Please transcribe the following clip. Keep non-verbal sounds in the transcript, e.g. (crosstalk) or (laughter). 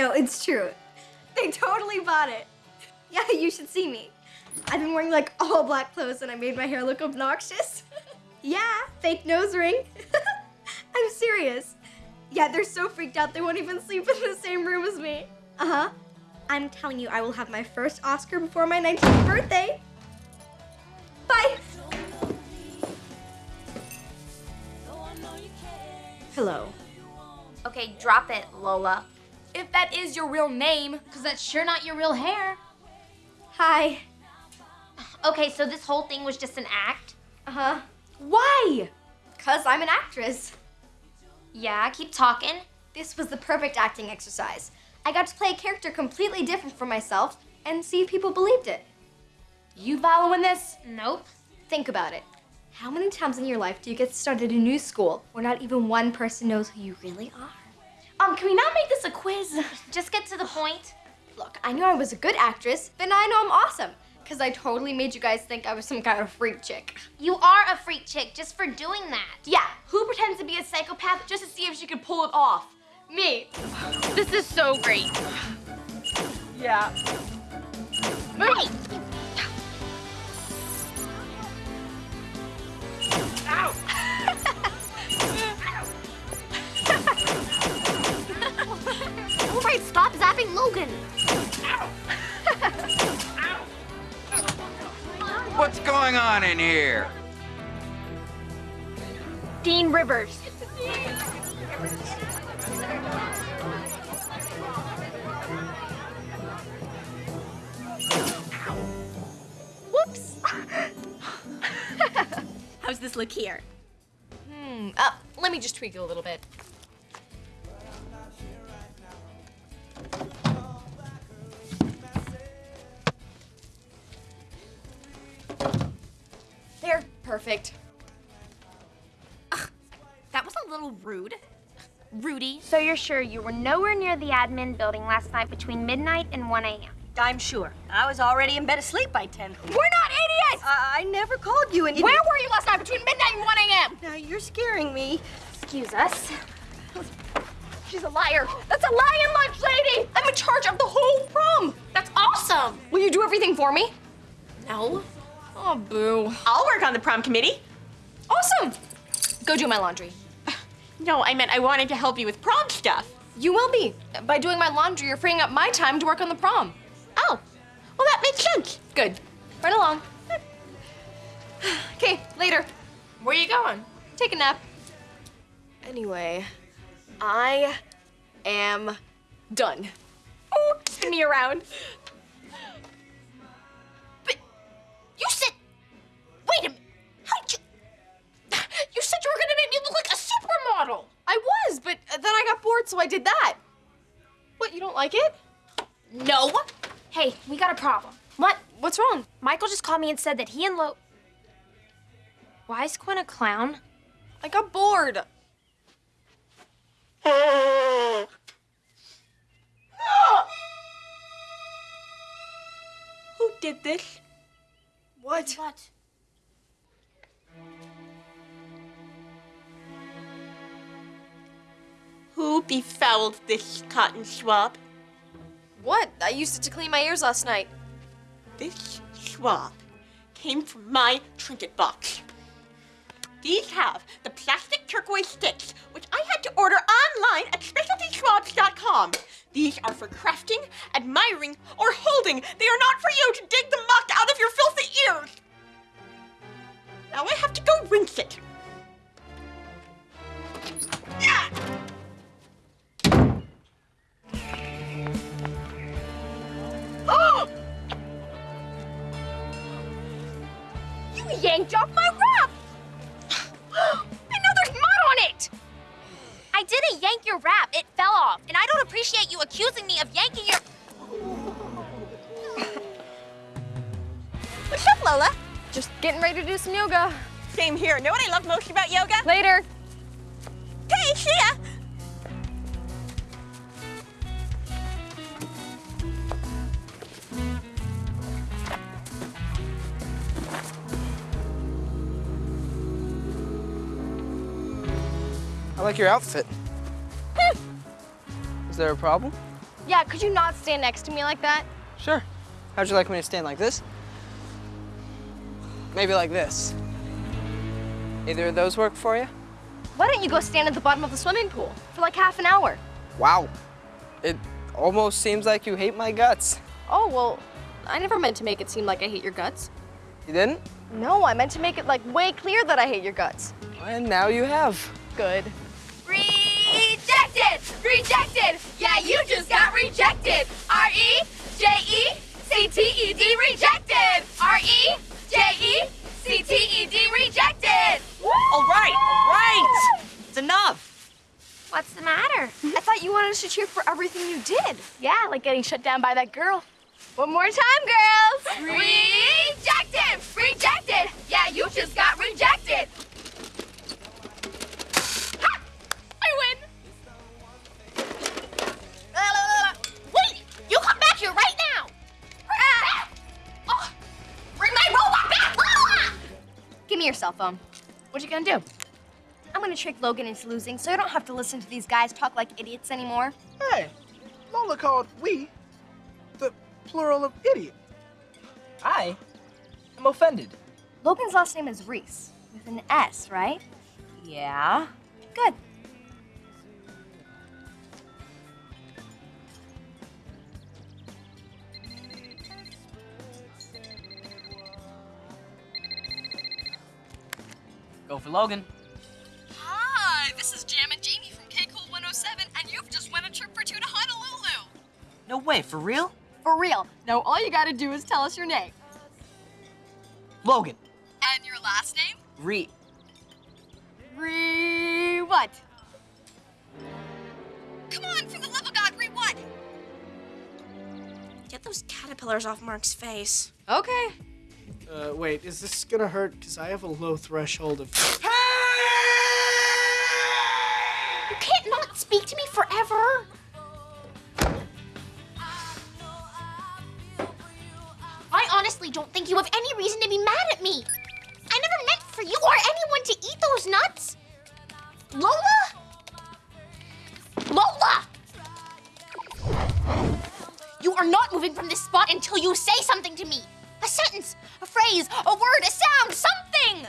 No, it's true. They totally bought it. Yeah, you should see me. I've been wearing like all black clothes and I made my hair look obnoxious. (laughs) yeah, fake nose ring. (laughs) I'm serious. Yeah, they're so freaked out they won't even sleep in the same room as me. Uh-huh. I'm telling you, I will have my first Oscar before my 19th birthday. Bye. Hello. Okay, drop it, Lola. If that is your real name. Because that's sure not your real hair. Hi. Okay, so this whole thing was just an act? Uh-huh. Why? Because I'm an actress. Yeah, keep talking. This was the perfect acting exercise. I got to play a character completely different from myself and see if people believed it. You following this? Nope. Think about it. How many times in your life do you get started in a new school where not even one person knows who you really are? Um, can we not make this a quiz? (laughs) Just get to the point. Look, I knew I was a good actress, but now I know I'm awesome. Because I totally made you guys think I was some kind of freak chick. You are a freak chick just for doing that. Yeah, who pretends to be a psychopath just to see if she can pull it off? Me. This is so great. Yeah. Hey! Stop zapping Logan. What's going on in here? Dean Rivers. Whoops. How's this look here? Hmm. Uh, let me just tweak it a little bit. There. Perfect. That was a little rude. Rudy. So you're sure you were nowhere near the admin building last night between midnight and 1 a.m.? I'm sure. I was already in bed asleep by 10. We're not idiots! I, I never called you and you... Where were you last night between midnight and 1 a.m.? Now you're scaring me. Excuse us. She's a liar. That's a lion lunch lady. I'm in charge of the whole prom. That's awesome. Will you do everything for me? No. Oh, boo. I'll work on the prom committee. Awesome. Go do my laundry. (sighs) No, I meant I wanted to help you with prom stuff. You will be. By doing my laundry, you're freeing up my time to work on the prom. Oh, well that makes sense. Good. Run along. Okay, later. Where are you going? Take a nap. Anyway, I am done. Oh, spin me around. (laughs) so I did that. What, you don't like it? No. Hey, we got a problem. What? What's wrong? Michael just called me and said that he and Lo. Why is Quinn a clown? I got bored. (gasps) Who did this? What? What? Who befouled this cotton swab? What? I used it to clean my ears last night. This swab came from my trinket box. These have the plastic turquoise sticks, which I had to order online at specialtyswabs.com. These are for crafting, admiring, or holding. They are not for you to dig the muck out of your filthy ears. You yanked off my wrap. (gasps) and now there's mud on it. I didn't yank your wrap. It fell off. And I don't appreciate you accusing me of yanking your. What's up, Lola? Just getting ready to do some yoga. Same here. Know what I love most about yoga? Later. Hey, see ya! Like your outfit. Hmm. Is there a problem? Yeah, could you not stand next to me like that? Sure. How'd you like me to stand like this? Maybe like this. Either of those work for you? Why don't you go stand at the bottom of the swimming pool for like half an hour? Wow. It almost seems like you hate my guts. Oh, well, I never meant to make it seem like I hate your guts. You didn't? No, I meant to make it like way clear that I hate your guts. And now you have. Good. Rejected! Rejected! Yeah, you just got rejected! R E J E C T E D rejected! R E J E C T E D rejected! All right, all right. It's enough. What's the matter? I thought you wanted us to cheer for everything you did. Yeah, like getting shut down by that girl. One more time, girls! Rejected! Rejected! Yeah, you just got rejected! Cell phone. What you gonna do? I'm gonna trick Logan into losing so I don't have to listen to these guys talk like idiots anymore. Hey, Lola called we the plural of idiot. I am offended. Logan's last name is Reese, with an S, right? Yeah. Good. Go for Logan. Hi, this is Jam and Jamie from K Cool 107, and you've just won a trip for two to Honolulu. No way, for real? For real. Now all you gotta do is tell us your name. Logan. And your last name? Re. Re what? Come on, for the love of God, re what? Get those caterpillars off Mark's face. Okay. Uh, wait, is this gonna hurt? Because I have a low threshold of. You can't not speak to me forever. I honestly don't think you have any reason to be mad at me. I never meant for you or anyone to eat those nuts. Lola? Lola! You are not moving from this spot until you say something to me. A sentence, phrase, a word, a sound, something!